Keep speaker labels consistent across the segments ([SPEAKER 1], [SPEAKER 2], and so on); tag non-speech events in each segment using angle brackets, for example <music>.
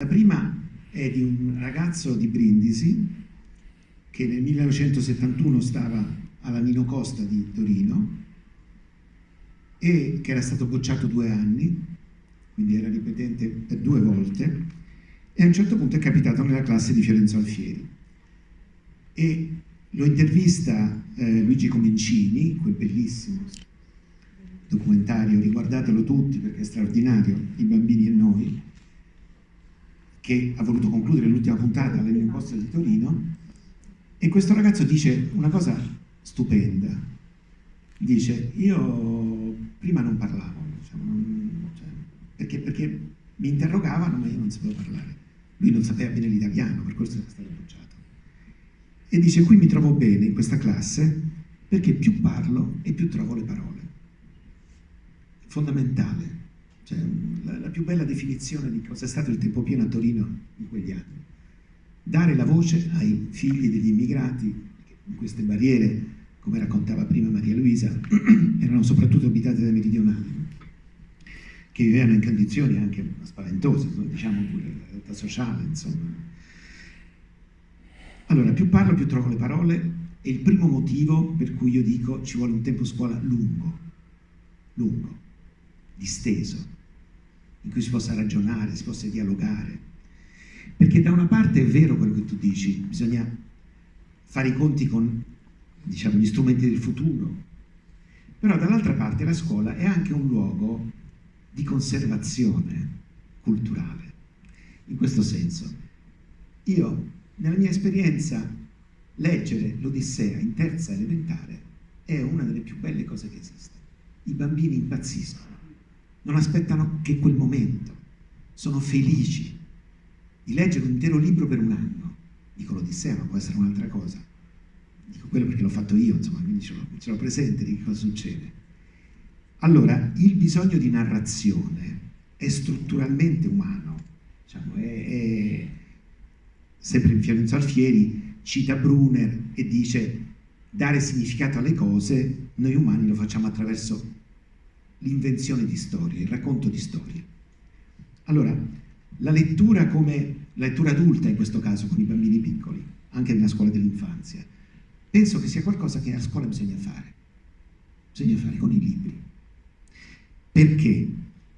[SPEAKER 1] La prima è di un ragazzo di Brindisi che nel 1971 stava alla Nino Costa di Torino e che era stato bocciato due anni, quindi era ripetente per due volte, e a un certo punto è capitato nella classe di Fiorenzo Alfieri. E lo intervista eh, Luigi Comincini, quel bellissimo documentario, riguardatelo tutti perché è straordinario, I bambini e noi, che ha voluto concludere l'ultima puntata all'Imposta di Torino, e questo ragazzo dice una cosa stupenda, dice io prima non parlavo, diciamo, non, cioè, perché, perché, mi interrogavano ma io non sapevo parlare, lui non sapeva bene l'italiano, per questo era stato bocciato. E dice qui mi trovo bene in questa classe perché più parlo e più trovo le parole. Fondamentale cioè, la, la, più bella definizione di cosa è stato il tempo pieno a Torino in quegli anni. Dare la voce ai figli degli immigrati, in queste barriere, come raccontava prima Maria Luisa, <clears throat> erano soprattutto abitate dai meridionali, che vivevano in condizioni anche spaventose, diciamo pure la realtà sociale, insomma. Allora, più parlo, più trovo le parole, è il primo motivo per cui io dico ci vuole un tempo scuola lungo, lungo, disteso, in cui si possa ragionare, si possa dialogare. Perché da una parte è vero quello che tu dici, bisogna fare i conti con diciamo, gli strumenti del futuro, però dall'altra parte la scuola è anche un luogo di conservazione culturale. In questo senso, io nella mia esperienza leggere l'Odissea in terza elementare è una delle più belle cose che esiste. I bambini impazziscono non aspettano che quel momento, sono felici di leggere un intero libro per un anno. Dico l'Odissea, ma può essere un'altra cosa. Dico quello perché l'ho fatto io, insomma, quindi ce l'ho presente di che cosa succede. Allora, il bisogno di narrazione è strutturalmente umano, diciamo, è, è... sempre Fiorenzo Alfieri cita Brunner e dice dare significato alle cose, noi umani lo facciamo attraverso l'invenzione di storie, il racconto di storie. Allora, la lettura come la lettura adulta in questo caso con i bambini piccoli, anche nella scuola dell'infanzia, penso che sia qualcosa che a scuola bisogna fare, bisogna fare con i libri. Perché?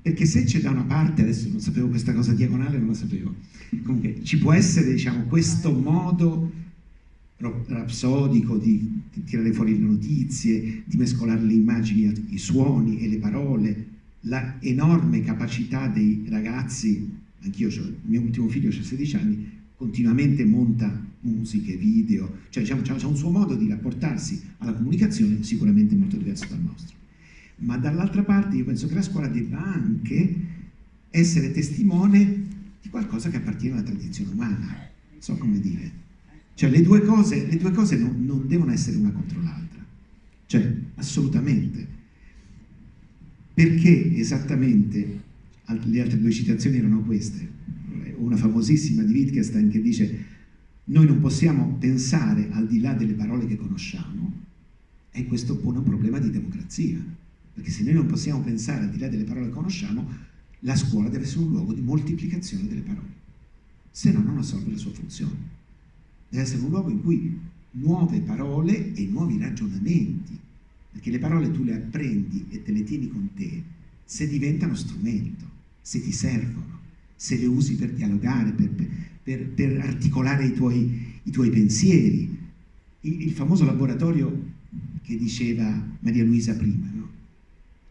[SPEAKER 1] Perché se c'è da una parte, adesso non sapevo questa cosa diagonale, non la sapevo, comunque ci può essere diciamo, questo modo rapsodico di, di, tirare fuori le notizie, di mescolare le immagini, i suoni e le parole, la enorme capacità dei ragazzi, anch'io, il mio ultimo figlio ha 16 anni, continuamente monta musiche, video, cioè diciamo, c'è un suo modo di rapportarsi alla comunicazione sicuramente molto diverso dal nostro. Ma dall'altra parte io penso che la scuola debba anche essere testimone di qualcosa che appartiene alla tradizione umana, so come dire cioè le due cose, le due cose non, non devono essere una contro l'altra, cioè assolutamente. Perché esattamente le altre due citazioni erano queste? Una famosissima di Wittgenstein che dice noi non possiamo pensare al di là delle parole che conosciamo. E questo pone un problema di democrazia, perché se noi non possiamo pensare al di là delle parole che conosciamo, la scuola deve essere un luogo di moltiplicazione delle parole, se no non assolve la sua funzione deve essere un luogo in cui nuove parole e nuovi ragionamenti, perché le parole tu le apprendi e te le tieni con te se diventano strumento, se ti servono, se le usi per dialogare, per, per, per articolare i tuoi, i tuoi pensieri. Il, il, famoso laboratorio che diceva Maria Luisa prima, no?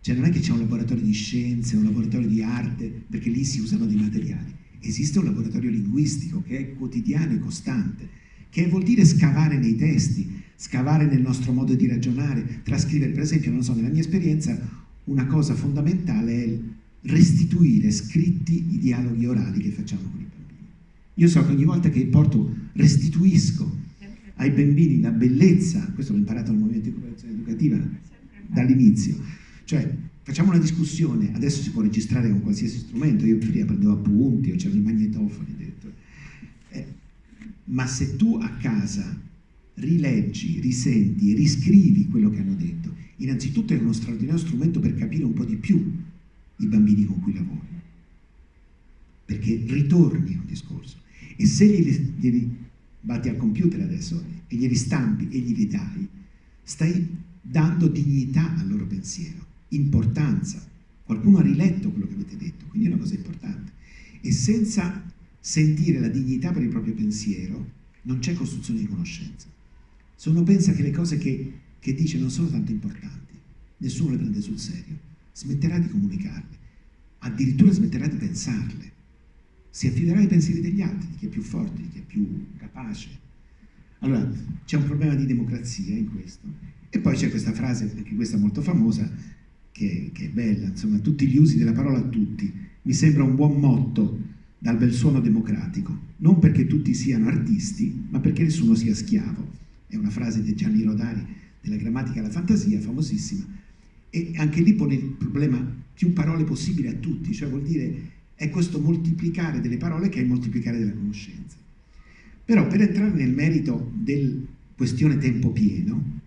[SPEAKER 1] Cioè non è che c'è un laboratorio di scienze, un laboratorio di arte, perché lì si usano dei materiali. Esiste un laboratorio linguistico che è quotidiano e costante, che vuol dire scavare nei testi, scavare nel nostro modo di ragionare, trascrivere, per esempio, non so, nella mia esperienza, una cosa fondamentale è restituire scritti i dialoghi orali che facciamo con i bambini. Io so che ogni volta che porto, restituisco ai bambini la bellezza, questo l'ho imparato al Movimento di Cooperazione Educativa dall'inizio, cioè facciamo una discussione, adesso si può registrare con qualsiasi strumento, io prima prendevo appunti, o c'erano i magnetofoni, addirittura. Eh, ma se tu a casa rileggi, risenti riscrivi quello che hanno detto, innanzitutto è uno straordinario strumento per capire un po' di più i bambini con cui lavori. perché ritorni a un discorso. E se glieli, glieli batti al computer adesso e glieli stampi e glieli dai, stai dando dignità al loro pensiero, importanza. Qualcuno ha riletto quello che avete detto, quindi è una cosa importante. E senza sentire la dignità per il proprio pensiero non c'è costruzione di conoscenza. Se uno pensa che le cose che, che dice non sono tanto importanti, nessuno le prende sul serio, smetterà di comunicarle, addirittura smetterà di pensarle, si affiderà ai pensieri degli altri, di chi è più forte, di chi è più capace. Allora, c'è un problema di democrazia in questo. E poi c'è questa frase, anche questa molto famosa, che, che, è bella, insomma, tutti gli usi della parola a tutti. Mi sembra un buon motto dal bel suono democratico, non perché tutti siano artisti, ma perché nessuno sia schiavo. È una frase di Gianni Rodari della grammatica alla fantasia, famosissima, e anche lì pone il problema più parole possibili a tutti, cioè vuol dire è questo moltiplicare delle parole che è il moltiplicare della conoscenza. Però per entrare nel merito del questione tempo pieno,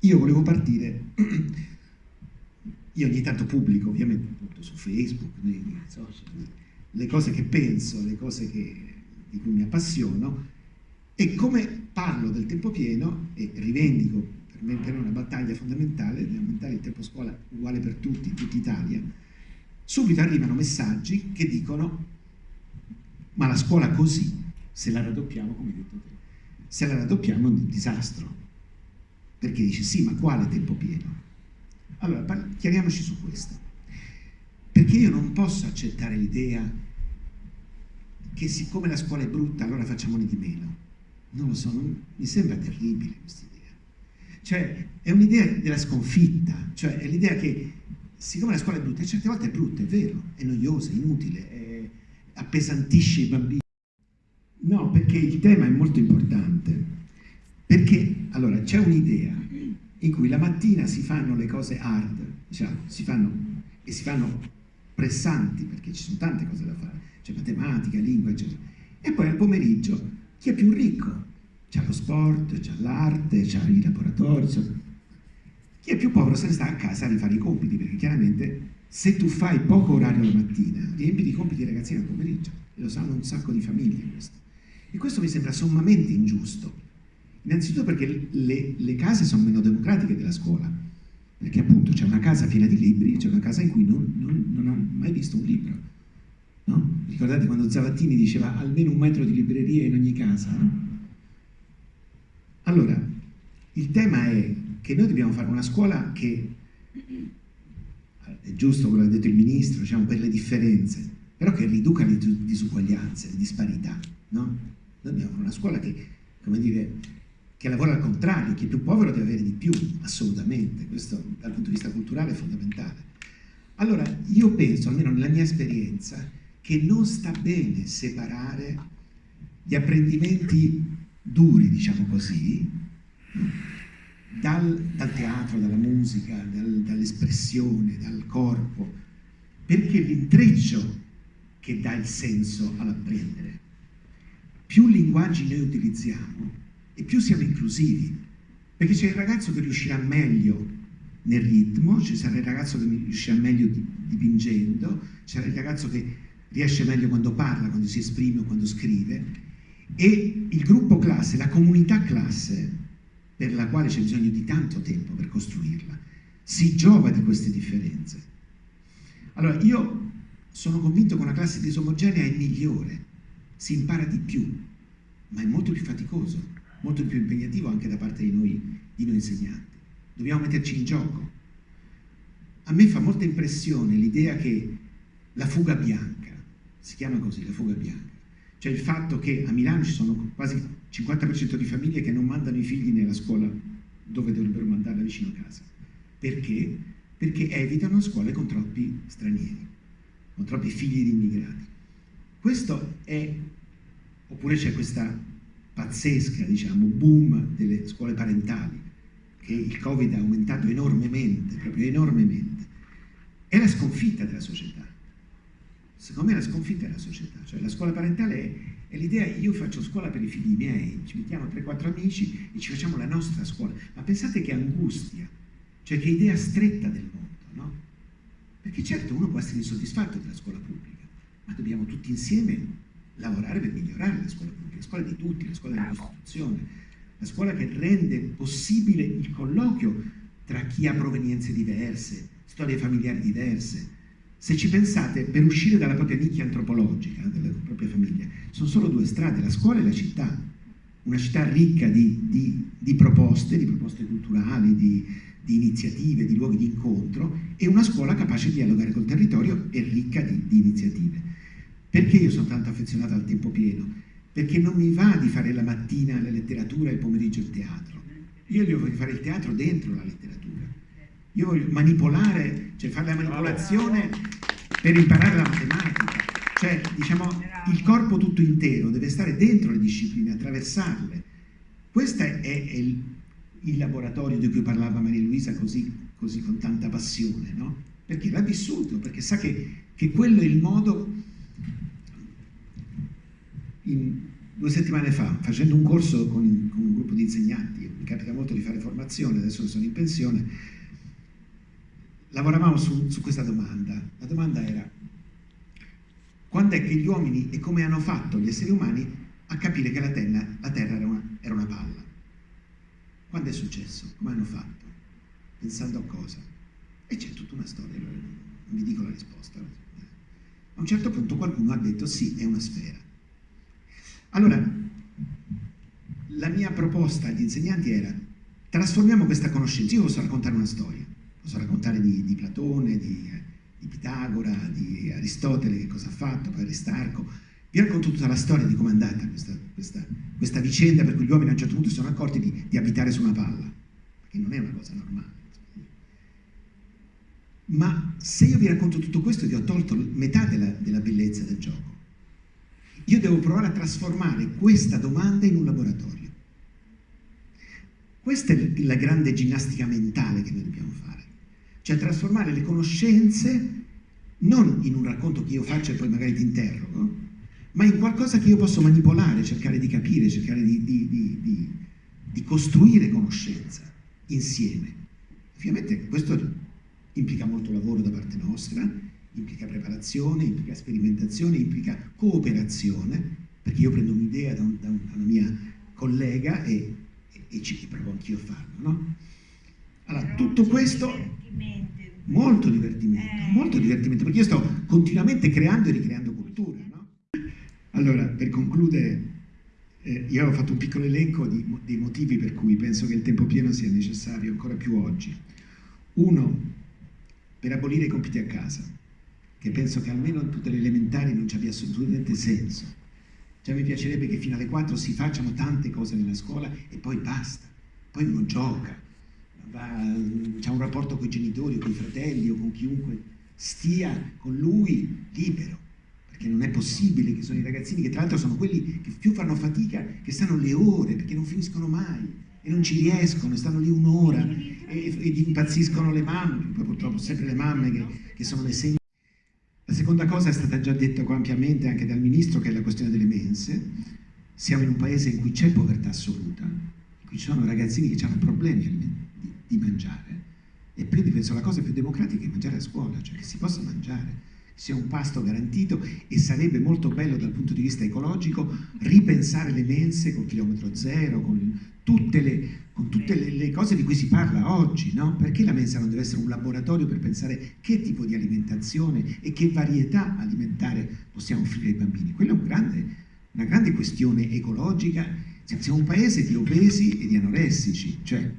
[SPEAKER 1] io volevo partire, <clears throat> io ogni tanto pubblico ovviamente su Facebook, nei social, le cose che penso, le cose che, di cui mi appassiono e come parlo del tempo pieno e rivendico per me per una battaglia fondamentale di aumentare il tempo scuola uguale per tutti, in tutta Italia, subito arrivano messaggi che dicono ma la scuola così, se la raddoppiamo, come hai detto te, se la raddoppiamo è un disastro. Perché dici sì, ma quale tempo pieno? Allora, chiariamoci su questo. Perché io non posso accettare l'idea che siccome la scuola è brutta allora facciamone di meno. Non lo so, non, mi sembra terribile questa idea. Cioè, è un'idea della sconfitta, cioè è l'idea che siccome la scuola è brutta, certe volte è brutta, è vero, è noiosa, è inutile, è, appesantisce i bambini. No, perché il tema è molto importante, perché allora c'è un'idea in cui la mattina si fanno le cose hard, diciamo, si fanno, e si fanno pressanti, perché ci sono tante cose da fare, c'è matematica, lingua, eccetera, e poi al pomeriggio chi è più ricco? C'è lo sport, c'è l'arte, c'è i laboratori, chi è più povero se ne sta a casa a rifare i compiti, perché chiaramente se tu fai poco orario la mattina, riempi i compiti dei ragazzini al pomeriggio, e lo sanno un sacco di famiglie questo. E questo mi sembra sommamente ingiusto. Innanzitutto perché le, le case sono meno democratiche della scuola, perché appunto c'è una casa piena di libri, c'è una casa in cui non, non, non ho mai visto un libro. No? Ricordate quando Zavattini diceva almeno un metro di libreria in ogni casa? No? Allora, il tema è che noi dobbiamo fare una scuola che, è giusto quello che ha detto il ministro, diciamo, per le differenze, però che riduca le disuguaglianze, le disparità, no? Noi dobbiamo fare una scuola che, come dire, che lavora al contrario, chi è più povero deve avere di più, assolutamente, questo dal punto di vista culturale è fondamentale. Allora, io penso, almeno nella mia esperienza, che non sta bene separare gli apprendimenti duri, diciamo così, dal, dal teatro, dalla musica, dal, dall'espressione, dal corpo, perché l'intreccio che dà il senso all'apprendere. Più linguaggi noi utilizziamo e più siamo inclusivi, perché c'è il ragazzo che riuscirà meglio nel ritmo, ci sarà il ragazzo che riuscirà meglio dipingendo, ci sarà il ragazzo che riesce meglio quando parla, quando si esprime quando scrive, e il gruppo classe, la comunità classe, per la quale c'è bisogno di tanto tempo per costruirla, si giova di queste differenze. Allora, io sono convinto che una classe disomogenea è migliore, si impara di più, ma è molto più faticoso, molto più impegnativo anche da parte di noi, di noi insegnanti. Dobbiamo metterci in gioco. A me fa molta impressione l'idea che la fuga bianca, si chiama così, la fuga bianca, cioè il fatto che a Milano ci sono quasi il 50% di famiglie che non mandano i figli nella scuola dove dovrebbero mandarla vicino a casa. Perché? Perché evitano scuole con troppi stranieri, con troppi figli di immigrati. Questo è, oppure c'è questa pazzesca, diciamo, boom delle scuole parentali, che il Covid ha aumentato enormemente, proprio enormemente. È la sconfitta della società secondo me la sconfitta è la società, cioè la scuola parentale è, è l'idea io faccio scuola per i figli miei, ci mettiamo 3-4 amici e ci facciamo la nostra scuola, ma pensate che angustia, cioè che idea stretta del mondo, no? Perché certo uno può essere insoddisfatto della scuola pubblica, ma dobbiamo tutti insieme lavorare per migliorare la scuola pubblica, la scuola di tutti, la scuola della Costituzione, la scuola che rende possibile il colloquio tra chi ha provenienze diverse, storie familiari diverse. Se ci pensate, per uscire dalla propria nicchia antropologica, dalla propria famiglia, sono solo due strade, la scuola e la città. Una città ricca di, di, di proposte, di proposte culturali, di, di, iniziative, di luoghi di incontro, e una scuola capace di dialogare col territorio e ricca di iniziative. Perché io sono tanto affezionato al tempo pieno? Perché non mi va di fare la mattina la letteratura e il pomeriggio il teatro. Io voglio fare il teatro dentro la letteratura. Io voglio manipolare, cioè fare la manipolazione per imparare la matematica. Cioè, diciamo, il corpo tutto intero deve stare dentro le discipline, attraversarle. Questo è, è il, il, laboratorio di cui parlava Maria Luisa così, così con tanta passione, no? Perché l'ha vissuto, perché sa che, che quello è il modo in, due settimane fa, facendo un corso con, con, un gruppo di insegnanti, mi capita molto di fare formazione, adesso sono in pensione, lavoravamo su, su questa domanda. La domanda era quando è che gli uomini e come hanno fatto gli esseri umani a capire che la Terra, la terra era, una, era una palla? Quando è successo? Come hanno fatto? Pensando a cosa? E c'è tutta una storia, non vi dico la risposta. A un certo punto qualcuno ha detto sì, è una sfera. Allora, la mia proposta agli insegnanti era trasformiamo questa conoscenza, io posso raccontare una storia, posso raccontare di, di Platone, di, di, Pitagora, di Aristotele, che cosa ha fatto, poi Aristarco, vi racconto tutta la storia di come è andata questa, questa, questa, vicenda per cui gli uomini a un certo punto si sono accorti di, di abitare su una palla, perché non è una cosa normale. Ma se io vi racconto tutto questo vi ho tolto metà della, della bellezza del gioco. Io devo provare a trasformare questa domanda in un laboratorio. Questa è la grande ginnastica mentale che noi dobbiamo fare, cioè trasformare le conoscenze non in un racconto che io faccio e poi magari ti interrogo, ma in qualcosa che io posso manipolare, cercare di capire, cercare di, di, di, di costruire conoscenza insieme. Ovviamente questo implica molto lavoro da parte nostra, implica preparazione, implica sperimentazione, implica cooperazione, perché io prendo un'idea da, un, da, una mia collega e, e, e ci provo anch'io a farlo. No? Allora, tutto questo... Molto divertimento, eh. molto divertimento, perché io sto continuamente creando e ricreando cultura. No? Allora, per concludere, eh, io ho fatto un piccolo elenco di, dei motivi per cui penso che il tempo pieno sia necessario ancora più oggi. Uno, per abolire i compiti a casa che penso che almeno in tutte le elementari non ci abbia assolutamente senso. Cioè mi piacerebbe che fino alle 4 si facciano tante cose nella scuola e poi basta. Poi uno gioca, ha un rapporto con i genitori o con i fratelli o con chiunque stia con lui libero. Perché non è possibile che sono i ragazzini che tra l'altro sono quelli che più fanno fatica, che stanno le ore perché non finiscono mai e non ci riescono, stanno lì un'ora e, impazziscono le mamme, poi purtroppo sempre le mamme che, che sono le segni la seconda cosa è stata già detta ampiamente anche dal Ministro, che è la questione delle mense. Siamo in un paese in cui c'è povertà assoluta, in cui ci sono ragazzini che hanno problemi di, mangiare. E quindi penso la cosa più democratica è mangiare a scuola, cioè che si possa mangiare, sia un pasto garantito e sarebbe molto bello dal punto di vista ecologico ripensare le mense col chilometro zero, con tutte le, con tutte le, le cose di cui si parla oggi, no? Perché la mensa non deve essere un laboratorio per pensare che tipo di alimentazione e che varietà alimentare possiamo offrire ai bambini? Quella è un grande, una grande questione ecologica. Siamo un paese di obesi e di anoressici, cioè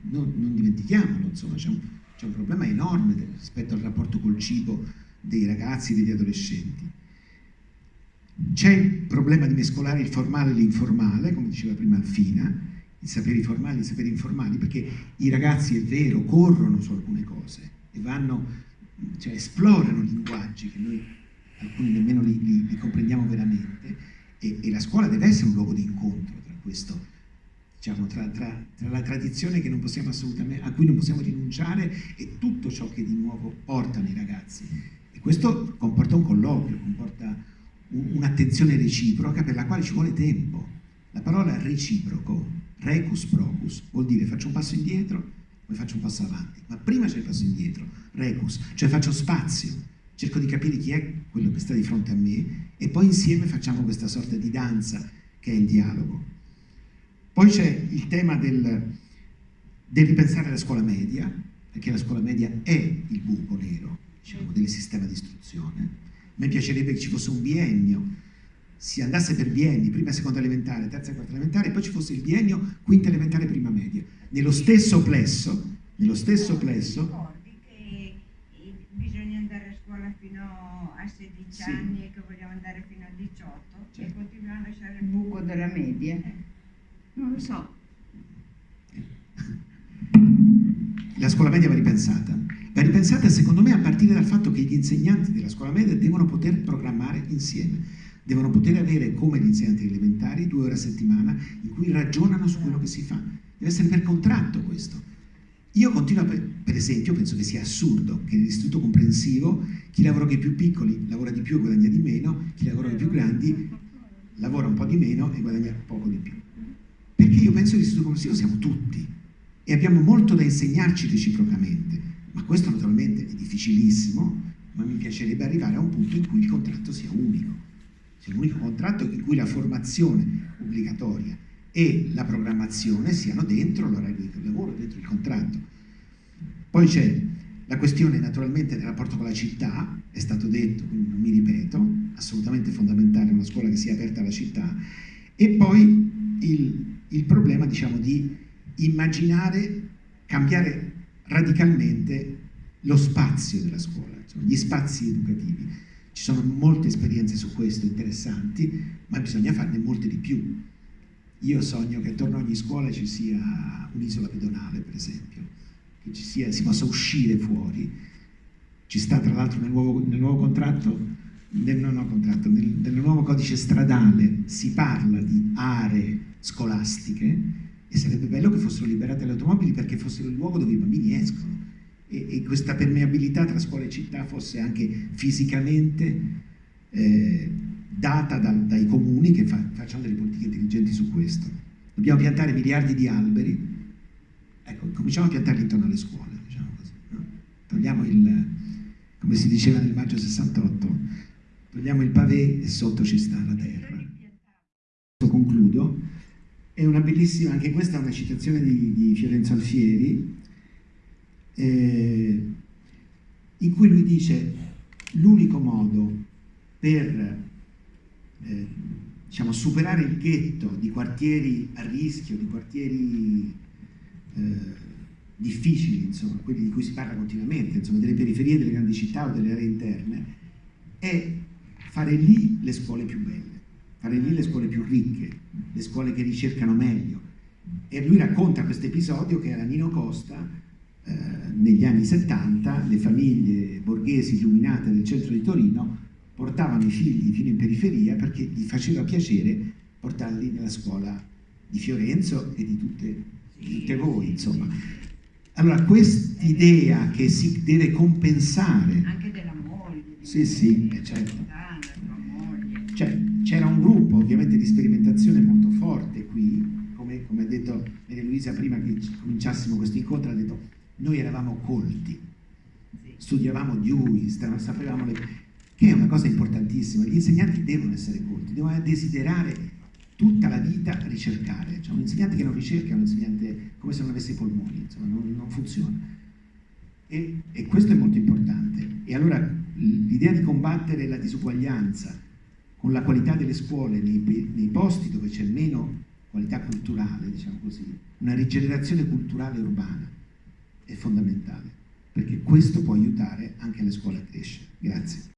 [SPEAKER 1] non, non dimentichiamolo, insomma, c'è un, un, problema enorme rispetto al rapporto col cibo dei ragazzi e degli adolescenti. C'è il problema di mescolare il formale e l'informale, come diceva prima Alfina, i saperi formali e i saperi informali, perché i ragazzi, è vero, corrono su alcune cose e vanno, cioè esplorano linguaggi che noi alcuni nemmeno li, li, li comprendiamo veramente e, e, la scuola deve essere un luogo di incontro tra questo, diciamo, tra, tra, tra la tradizione a cui non possiamo rinunciare e tutto ciò che di nuovo portano i ragazzi. E questo comporta un colloquio, comporta un'attenzione reciproca per la quale ci vuole tempo. La parola reciproco, recus procus, vuol dire faccio un passo indietro, poi faccio un passo avanti. Ma prima c'è il passo indietro, recus, cioè faccio spazio, cerco di capire chi è quello che sta di fronte a me e poi insieme facciamo questa sorta di danza che è il dialogo. Poi c'è il tema del, del ripensare la scuola media, perché la scuola media è il buco nero diciamo, del sistema di istruzione. A me piacerebbe che ci fosse un biennio, si andasse per bienni, prima e seconda elementare, terza e quarta elementare, e poi ci fosse il biennio quinta elementare, prima media. Nello stesso plesso, nello stesso plesso...
[SPEAKER 2] Ricordi che bisogna andare a scuola fino a 16 sì. anni e che vogliamo andare fino a 18 certo. e continuiamo a lasciare il buco della media? Eh. Non lo so.
[SPEAKER 1] La scuola media va ripensata. Va ripensata secondo me a partire dal fatto che gli insegnanti della scuola media devono poter programmare insieme devono poter avere come gli insegnanti elementari due ore a settimana in cui ragionano su quello che si fa. Deve essere per contratto questo. Io continuo, per esempio, penso che sia assurdo che nell'istituto comprensivo chi lavora con i più piccoli lavora di più e guadagna di meno, chi lavora con i più grandi lavora un po' di meno e guadagna poco di più. Perché io penso che l'istituto comprensivo siamo tutti e abbiamo molto da insegnarci reciprocamente, ma questo naturalmente è difficilissimo, ma mi piacerebbe arrivare a un punto in cui il contratto sia unico sia l'unico contratto in cui la formazione obbligatoria e la programmazione siano dentro l'orario di lavoro, dentro il contratto. Poi c'è la questione naturalmente del rapporto con la città, è stato detto, quindi non mi ripeto, assolutamente fondamentale una scuola che sia aperta alla città, e poi il, il problema diciamo, di immaginare, cambiare radicalmente lo spazio della scuola, insomma, gli spazi educativi. Ci sono molte esperienze su questo interessanti, ma bisogna farne molte di più. Io sogno che attorno a ogni scuola ci sia un'isola pedonale, per esempio, che sia, si possa uscire fuori. Ci sta tra l'altro nel, nel nuovo, contratto, nel, no, contratto nel, nel nuovo codice stradale si parla di aree scolastiche e sarebbe bello che fossero liberate le automobili perché fossero il luogo dove i bambini escono e, e questa permeabilità tra scuola e città fosse anche fisicamente eh, data da, dai comuni che fa, facciano delle politiche intelligenti su questo. Dobbiamo piantare miliardi di alberi, ecco, cominciamo a piantarli intorno alle scuole, diciamo così, no? togliamo il, come si diceva nel maggio 68, togliamo il pavé e sotto ci sta la terra. È una bellissima, anche questa è una citazione di, di Fiorenzo Alfieri, eh, in cui lui dice l'unico modo per eh, diciamo, superare il ghetto di quartieri a rischio, di quartieri eh, difficili, insomma, quelli di cui si parla continuamente, insomma, delle periferie delle grandi città o delle aree interne, è fare lì le scuole più belle, fare lì le scuole più ricche, le scuole che ricercano meglio. E lui racconta questo episodio che era Nino Costa eh, negli anni 70 le famiglie borghesi illuminate del centro di Torino portavano i figli fino in periferia perché gli faceva piacere portarli nella scuola di Fiorenzo e di tutte, di tutte voi, insomma. Allora, quest'idea che si deve compensare...
[SPEAKER 2] Anche della moglie.
[SPEAKER 1] Sì, sì, eh, certo. C'era un gruppo ovviamente di sperimentazione molto forte qui, come, come ha detto Maria Luisa prima che cominciassimo questo incontro, ha detto noi eravamo colti, studiavamo Dewey, sapevamo le... che è una cosa importantissima, gli insegnanti devono essere colti, devono desiderare tutta la vita ricercare, cioè un insegnante che non ricerca è un insegnante come se non avesse i polmoni, insomma, non, non funziona. E, e, questo è molto importante. E allora l'idea di combattere la disuguaglianza con la qualità delle scuole nei, nei posti dove c'è meno qualità culturale, diciamo così, una rigenerazione culturale urbana, è fondamentale, perché questo può aiutare anche le scuole a crescere. Grazie.